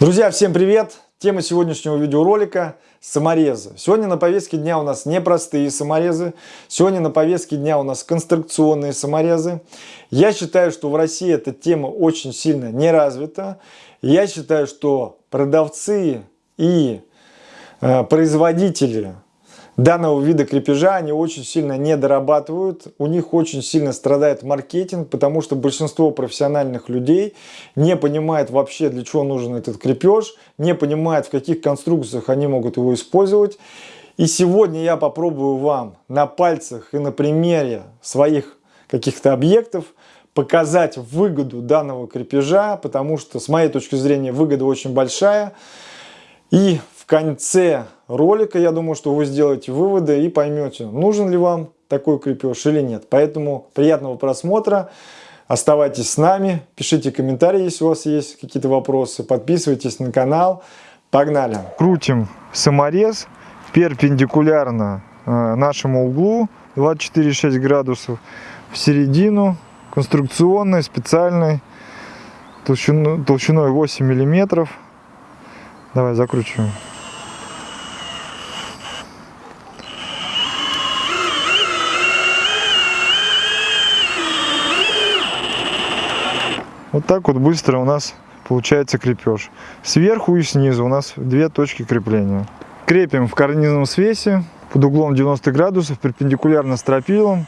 Друзья, всем привет! Тема сегодняшнего видеоролика – саморезы. Сегодня на повестке дня у нас не простые саморезы, сегодня на повестке дня у нас конструкционные саморезы. Я считаю, что в России эта тема очень сильно не развита. Я считаю, что продавцы и э, производители данного вида крепежа они очень сильно не дорабатывают, у них очень сильно страдает маркетинг, потому что большинство профессиональных людей не понимает вообще, для чего нужен этот крепеж, не понимает, в каких конструкциях они могут его использовать. И сегодня я попробую вам на пальцах и на примере своих каких-то объектов показать выгоду данного крепежа, потому что с моей точки зрения выгода очень большая. И конце ролика, я думаю, что вы сделаете выводы и поймете, нужен ли вам такой крепеж или нет. Поэтому приятного просмотра. Оставайтесь с нами, пишите комментарии, если у вас есть какие-то вопросы, подписывайтесь на канал. Погнали! Крутим саморез перпендикулярно э, нашему углу 24,6 градусов в середину конструкционной, специальной, толщиной, толщиной 8 миллиметров. Давай закручиваем. Вот так вот быстро у нас получается крепеж. Сверху и снизу у нас две точки крепления. Крепим в карнизном свесе под углом 90 градусов, перпендикулярно стропилом.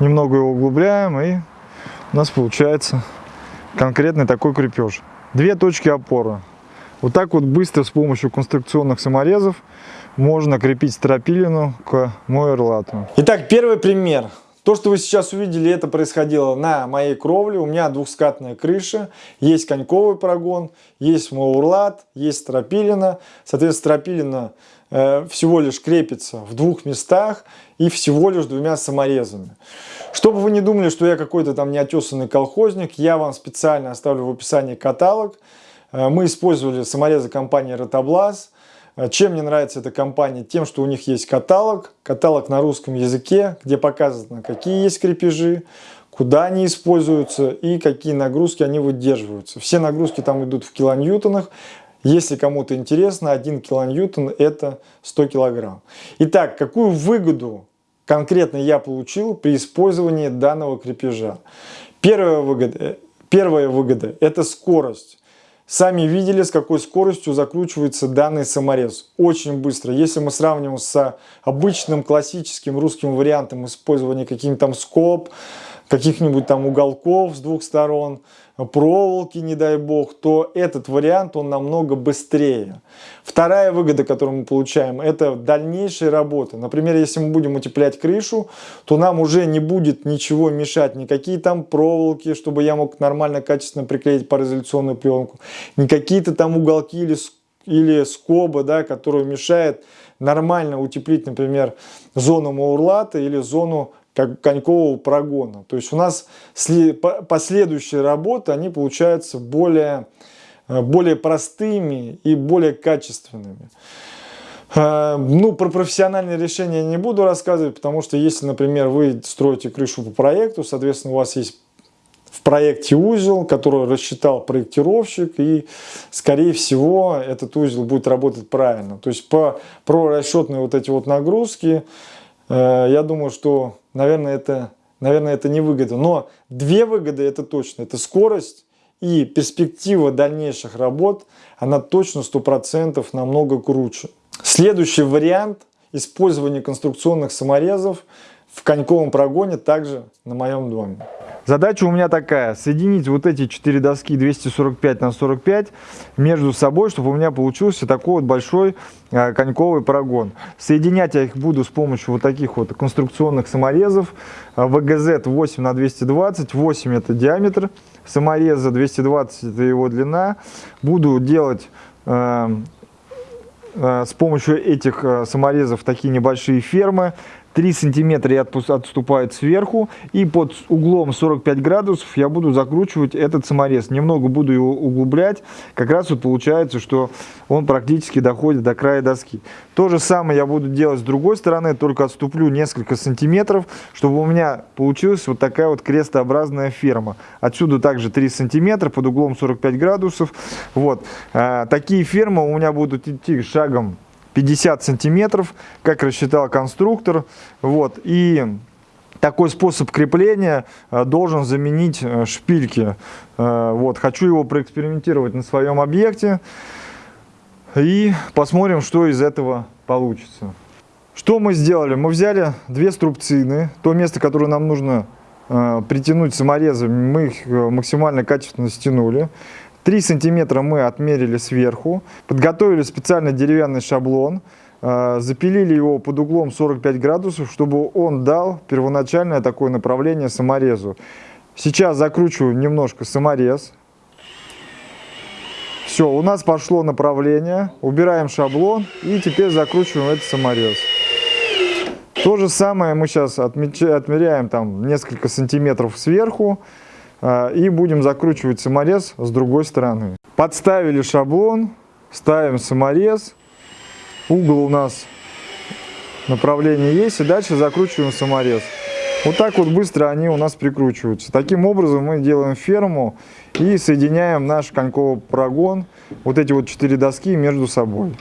Немного его углубляем и у нас получается конкретный такой крепеж. Две точки опоры. Вот так вот быстро с помощью конструкционных саморезов можно крепить стропилину к мойерлату. Итак, первый пример. То, что вы сейчас увидели, это происходило на моей кровле. У меня двухскатная крыша, есть коньковый прогон, есть маурлат, есть стропилина. Соответственно, стропилина э, всего лишь крепится в двух местах и всего лишь двумя саморезами. Чтобы вы не думали, что я какой-то там неотесанный колхозник, я вам специально оставлю в описании каталог. Э, мы использовали саморезы компании Ротоблаз. Э, чем мне нравится эта компания? Тем, что у них есть каталог, каталог на русском языке, где показано, какие есть крепежи, куда они используются и какие нагрузки они выдерживаются. Все нагрузки там идут в килоньютонах. Если кому-то интересно, 1 килоньютон это 100 килограмм. Итак, какую выгоду конкретно я получил при использовании данного крепежа? Первая выгода, первая выгода это скорость. Сами видели, с какой скоростью закручивается данный саморез. Очень быстро. Если мы сравним с обычным классическим русским вариантом использования каких-нибудь там скоб, каких-нибудь там уголков с двух сторон, проволоки, не дай бог, то этот вариант, он намного быстрее. Вторая выгода, которую мы получаем, это дальнейшая работа. Например, если мы будем утеплять крышу, то нам уже не будет ничего мешать, никакие там проволоки, чтобы я мог нормально, качественно приклеить пароизоляционную пленку, не какие-то там уголки или, или скобы, да, которые мешают нормально утеплить, например, зону маурлата или зону как конькового прогона. То есть у нас последующие работы, они получаются более, э, более простыми и более качественными. Э, ну, про профессиональные решения не буду рассказывать, потому что если, например, вы строите крышу по проекту, соответственно, у вас есть в проекте узел, который рассчитал проектировщик, и, скорее всего, этот узел будет работать правильно. То есть, по, про расчетные вот эти вот нагрузки, я думаю, что наверное, это, наверное, это не выгода. Но две выгоды это точно. Это скорость и перспектива дальнейших работ, она точно 100% намного круче. Следующий вариант использования конструкционных саморезов в коньковом прогоне также на моем доме. Задача у меня такая, соединить вот эти четыре доски 245 на 45 между собой, чтобы у меня получился такой вот большой э, коньковый прогон. Соединять я их буду с помощью вот таких вот конструкционных саморезов. ВГЗ 8 на 220, 8 это диаметр самореза, 220 это его длина. Буду делать э, с помощью этих саморезов такие небольшие фермы 3 сантиметра я отступает сверху. И под углом 45 градусов я буду закручивать этот саморез. Немного буду его углублять. Как раз вот получается, что он практически доходит до края доски. То же самое я буду делать с другой стороны, только отступлю несколько сантиметров, чтобы у меня получилась вот такая вот крестообразная ферма. Отсюда также 3 сантиметра под углом 45 градусов. Вот. А, такие фермы у меня будут идти шагом 50 сантиметров, как рассчитал конструктор. Вот. И такой способ крепления э, должен заменить э, шпильки. Э, вот. Хочу его проэкспериментировать на своем объекте. И посмотрим, что из этого получится. Что мы сделали? Мы взяли две струбцины, то место, которое нам нужно притянуть саморезом, мы их максимально качественно стянули. 3 сантиметра мы отмерили сверху, подготовили специальный деревянный шаблон, э, запилили его под углом 45 градусов, чтобы он дал первоначальное такое направление саморезу. Сейчас закручиваю немножко саморез. Все, у нас пошло направление, убираем шаблон и теперь закручиваем этот саморез. То же самое мы сейчас отмеряем там несколько сантиметров сверху. А, и будем закручивать саморез с другой стороны. Подставили шаблон, ставим саморез, угол у нас направление есть, и дальше закручиваем саморез. Вот так вот быстро они у нас прикручиваются. Таким образом мы делаем ферму и соединяем наш коньковый прогон, вот эти вот четыре доски между собой.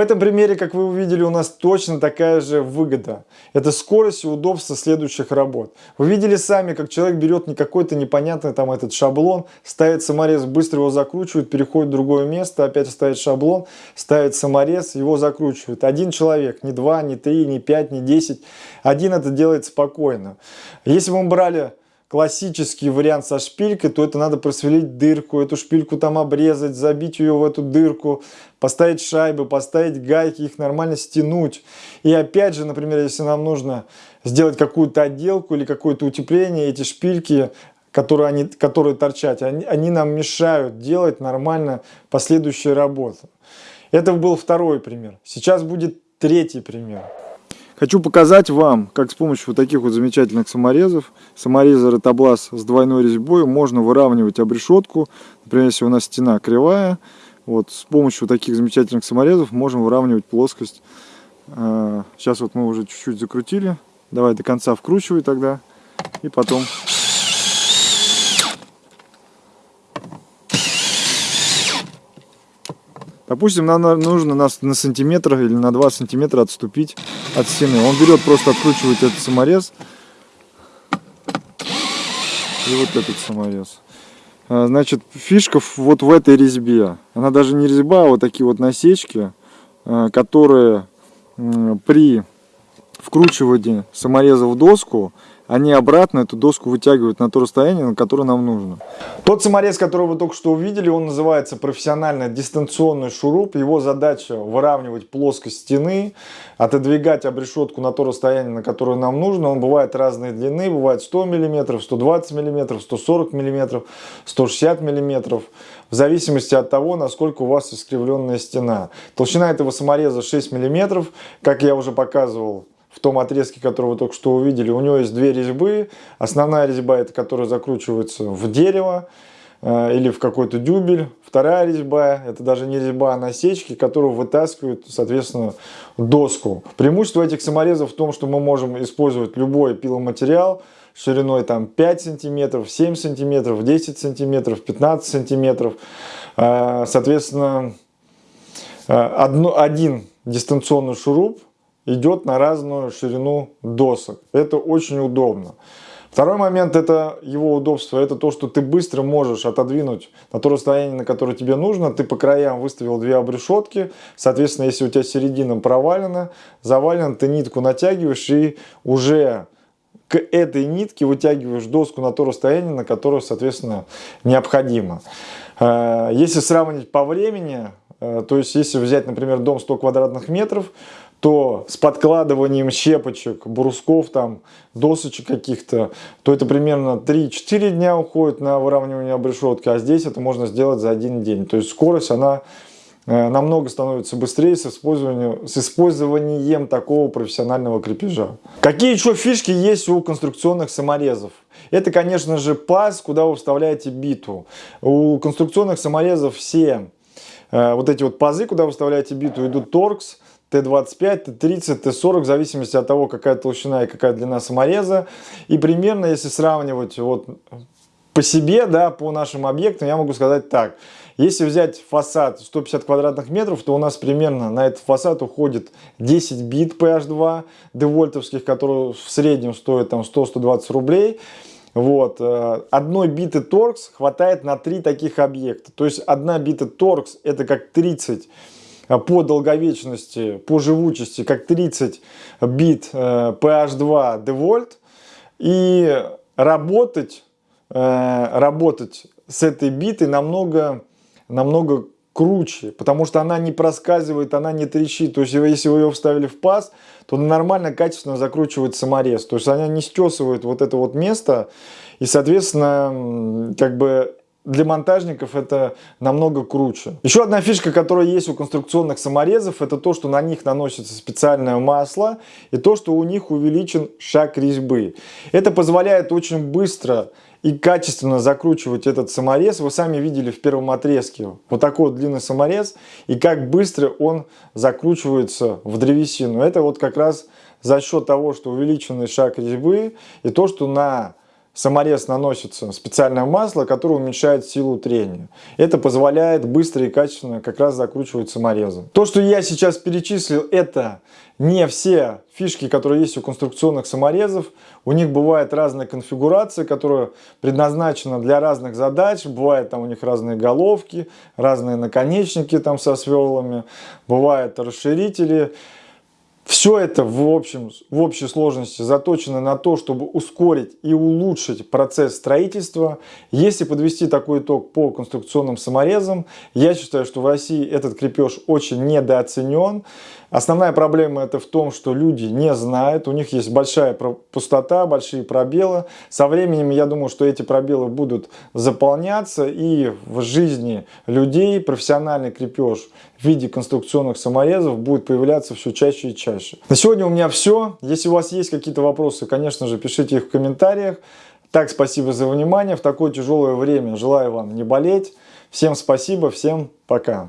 В этом примере, как вы увидели, у нас точно такая же выгода. Это скорость и удобство следующих работ. Вы видели сами, как человек берет не какой-то непонятный там этот шаблон, ставит саморез, быстро его закручивает, переходит в другое место, опять ставит шаблон, ставит саморез, его закручивает. Один человек, не два, не три, не пять, не десять. Один это делает спокойно. Если бы мы брали классический вариант со шпилькой, то это надо просверлить дырку, эту шпильку там обрезать, забить ее в эту дырку, поставить шайбы, поставить гайки, их нормально стянуть. И опять же, например, если нам нужно сделать какую-то отделку или какое-то утепление, эти шпильки, которые, они, которые торчат, они, они нам мешают делать нормально последующие работы. Это был второй пример. Сейчас будет третий пример. Хочу показать вам, как с помощью вот таких вот замечательных саморезов, самореза ротоблас с двойной резьбой, можно выравнивать обрешетку. Например, если у нас стена кривая, вот с помощью таких замечательных саморезов можем выравнивать плоскость. А, сейчас вот мы уже чуть-чуть закрутили. Давай до конца вкручивай тогда. И потом Допустим, нам нужно на, на сантиметр или на 2 сантиметра отступить от стены. Он берет, просто откручивает этот саморез. И вот этот саморез. А, значит, фишка вот в этой резьбе. Она даже не резьба, а вот такие вот насечки, а, которые при вкручивании самореза в доску они обратно эту доску вытягивают на то расстояние, на которое нам нужно. Тот саморез, который вы только что увидели, он называется профессионально дистанционный шуруп. Его задача выравнивать плоскость стены, отодвигать обрешетку на то расстояние, на которое нам нужно. Он бывает разной длины, бывает 100 мм, 120 мм, 140 мм, 160 мм в зависимости от того, насколько у вас искривленная стена. Толщина этого самореза 6 мм, как я уже показывал в том отрезке, который вы только что увидели, у него есть две резьбы. Основная резьба, это которая закручивается в дерево э, или в какой-то дюбель. Вторая резьба, это даже не резьба, а насечки, которую вытаскивают, соответственно, доску. Преимущество этих саморезов в том, что мы можем использовать любой пиломатериал шириной там 5 сантиметров, 7 сантиметров, 10 сантиметров, 15 сантиметров. Э, соответственно, э, один дистанционный шуруп идет на разную ширину досок. Это очень удобно. Второй момент это его удобство, это то, что ты быстро можешь отодвинуть на то расстояние, на которое тебе нужно. Ты по краям выставил две обрешетки, соответственно, если у тебя середина провалена, завалена, ты нитку натягиваешь и уже к этой нитке вытягиваешь доску на то расстояние, на которое, соответственно, необходимо. Э, если сравнить по времени, Э, то есть, если взять, например, дом 100 квадратных метров, то с подкладыванием щепочек, брусков, там, досочек каких-то, то это примерно 3-4 дня уходит на выравнивание обрешетки, а здесь это можно сделать за один день. То есть скорость, она э, намного становится быстрее с использованием, с использованием такого профессионального крепежа. Какие еще фишки есть у конструкционных саморезов? Это, конечно же, паз, куда вы вставляете биту. У конструкционных саморезов все э, вот эти вот пазы, куда вы вставляете биту, идут торкс, Т25, Т30, Т40, в зависимости от того, какая толщина и какая длина самореза. И примерно, если сравнивать вот по себе, да, по нашим объектам, я могу сказать так. Если взять фасад 150 квадратных метров, то у нас примерно на этот фасад уходит 10 бит PH2 девольтовских, которые в среднем стоят там 100-120 рублей. Вот. Э, одной биты торкс хватает на три таких объекта. То есть одна бита торкс это как 30 э, по долговечности, по живучести, как 30 бит PH2 девольт. И работать, э, работать с этой битой намного, намного круче, потому что она не проскальзывает, она не трещит. То есть, если вы ее вставили в паз, то нормально, качественно закручивает саморез. То есть, она не стесывает вот это вот место. И, соответственно, как бы для монтажников это намного круче. Еще одна фишка, которая есть у конструкционных саморезов, это то, что на них наносится специальное масло и то, что у них увеличен шаг резьбы. Это позволяет очень быстро и качественно закручивать этот саморез. Вы сами видели в первом отрезке вот такой вот длинный саморез и как быстро он закручивается в древесину. Это вот как раз за счет того, что увеличенный шаг резьбы и то, что на саморез наносится специальное масло, которое уменьшает силу трения. Это позволяет быстро и качественно как раз закручивать саморезы. То, что я сейчас перечислил, это не все фишки, которые есть у конструкционных саморезов. У них бывает разная конфигурация, которая предназначена для разных задач. Бывает там у них разные головки, разные наконечники там со сверлами, бывают расширители. Все это в, общем, в общей сложности заточено на то, чтобы ускорить и улучшить процесс строительства. Если подвести такой итог по конструкционным саморезам, я считаю, что в России этот крепеж очень недооценен. Основная проблема это в том, что люди не знают, у них есть большая пустота, большие пробелы. Со временем, я думаю, что эти пробелы будут заполняться и в жизни людей профессиональный крепеж в виде конструкционных саморезов будет появляться все чаще и чаще. На сегодня у меня все. Если у вас есть какие-то вопросы, конечно же, пишите их в комментариях. Так, спасибо за внимание. В такое тяжелое время желаю вам не болеть. Всем спасибо, всем пока.